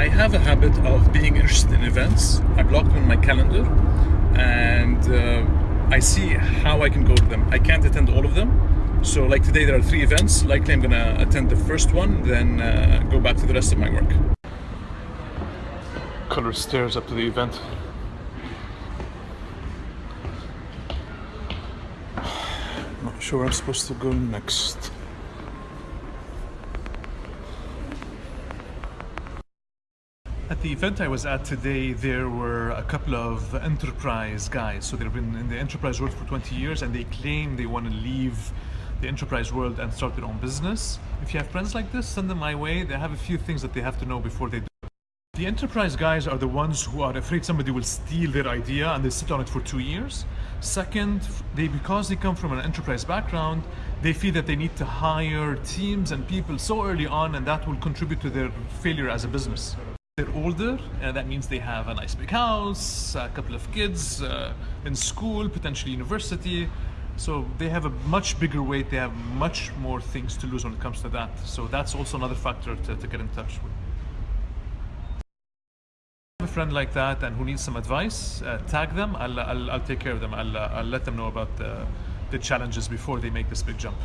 I have a habit of being interested in events. I block them in my calendar and uh, I see how I can go to them. I can't attend all of them. So like today there are three events. Likely I'm gonna attend the first one, then uh, go back to the rest of my work. Color stairs up to the event. Not sure I'm supposed to go next. At the event I was at today, there were a couple of enterprise guys. So they've been in the enterprise world for 20 years and they claim they want to leave the enterprise world and start their own business. If you have friends like this, send them my way. They have a few things that they have to know before they do. The enterprise guys are the ones who are afraid somebody will steal their idea and they sit on it for two years. Second, they because they come from an enterprise background, they feel that they need to hire teams and people so early on and that will contribute to their failure as a business. They're older, and that means they have a nice big house, a couple of kids uh, in school, potentially university. So they have a much bigger weight, they have much more things to lose when it comes to that. So that's also another factor to, to get in touch with. a friend like that and who needs some advice, uh, tag them. I'll, I'll, I'll take care of them. I'll, uh, I'll let them know about the, the challenges before they make this big jump.